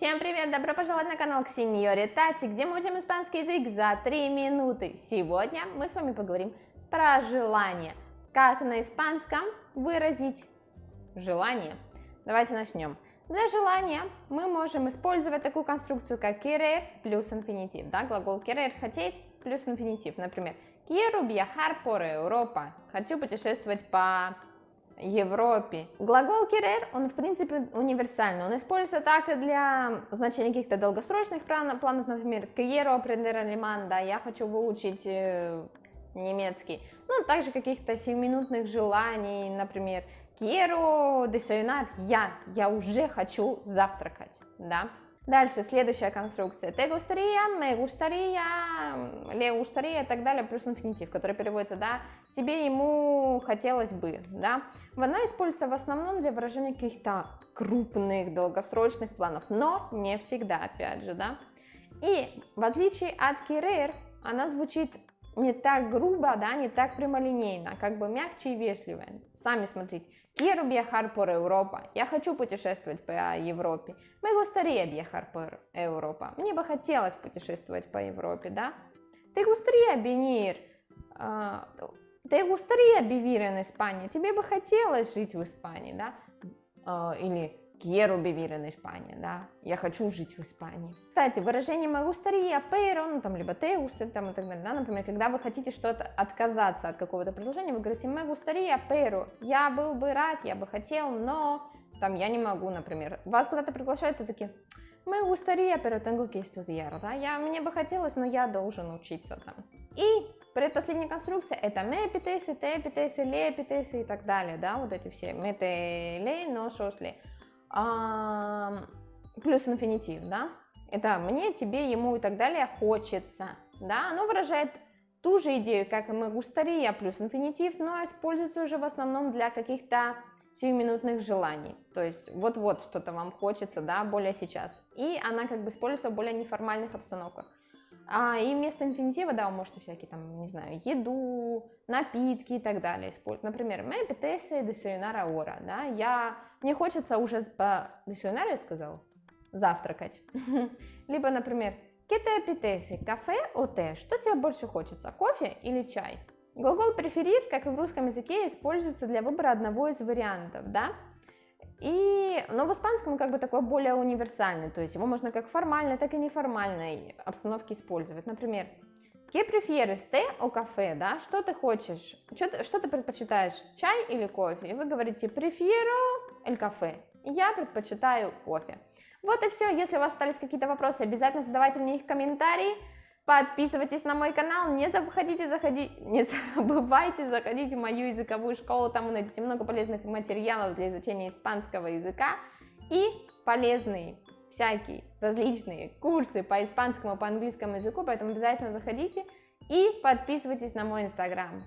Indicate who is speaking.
Speaker 1: Всем привет! Добро пожаловать на канал Ксеньоре Тати, где мы учим испанский язык за 3 минуты. Сегодня мы с вами поговорим про желание. Как на испанском выразить желание. Давайте начнем. Для желания мы можем использовать такую конструкцию, как querer плюс инфинитив. Да? Глагол querer – хотеть плюс инфинитив. Например, quiero viajar por Europa. Хочу путешествовать по Европе. Глагол querer, он в принципе универсальный, он используется так и для значения каких-то долгосрочных планов, например, quiero aprender alemán, да, я хочу выучить э, немецкий, ну, также каких-то сиюминутных желаний, например, quiero desayunar, я, я уже хочу завтракать, да, Дальше, следующая конструкция. Te gustaría, me gustaría, le gustaría и так далее, плюс инфинитив, который переводится, да, тебе, ему хотелось бы, да. Она используется в основном для выражения каких-то крупных, долгосрочных планов, но не всегда, опять же, да. И в отличие от querer, она звучит не так грубо, да, не так прямолинейно, как бы мягче и вежливо. Сами смотрите. Quiero viajar por Europa. Я хочу путешествовать по Европе. Me gustaría viajar por Europa. Мне бы хотелось путешествовать по Европе, да? Te gustaría venir. Te gustaría vivir en. Тебе бы хотелось жить в Испании, да? Uh, или quiero vivir en España, да, я хочу жить в Испании. Кстати, выражение me gustaría, pero, ну там, либо te gusta, там и так далее, да, например, когда вы хотите что-то отказаться от какого-то предложения, вы говорите me gustaría, pero, я был бы рад, я бы хотел, но, там, я не могу, например, вас куда-то приглашают, и такие, me gustaría, pero tengo que estudiar, да, я, мне бы хотелось, но я должен учиться там. И предпоследняя конструкция это me apetece, te apetece, le apetece и так далее, да, вот эти все, me te le, no а, плюс инфинитив, да, это мне, тебе, ему и так далее хочется, да, оно выражает ту же идею, как и мы густария плюс инфинитив, но используется уже в основном для каких-то сиюминутных желаний, то есть вот-вот что-то вам хочется, да, более сейчас, и она как бы используется в более неформальных обстановках. А, и вместо инфинитива, да, вы можете всякие там, не знаю, еду, напитки и так далее использовать. Например, me apetece desayunar ahora, да, я, мне хочется уже по desayunar, я сказал, завтракать. Либо, например, ¿qué te кафе о? Что тебе больше хочется, кофе или чай? Глагол preferir, как и в русском языке, используется для выбора одного из вариантов, да, и, но в испанском он как бы такой более универсальный, то есть его можно как формальной, так и неформальной обстановке использовать. Например, ¿Qué prefieres, té o café? Да? Что ты хочешь? Что ты, что ты предпочитаешь, чай или кофе? И вы говорите prefiero el café. Я предпочитаю кофе. Вот и все. Если у вас остались какие-то вопросы, обязательно задавайте мне их в комментарии. Подписывайтесь на мой канал, не забывайте заходить, не забывайте заходить в мою языковую школу, там вы найдете много полезных материалов для изучения испанского языка и полезные всякие различные курсы по испанскому, по английскому языку, поэтому обязательно заходите и подписывайтесь на мой инстаграм.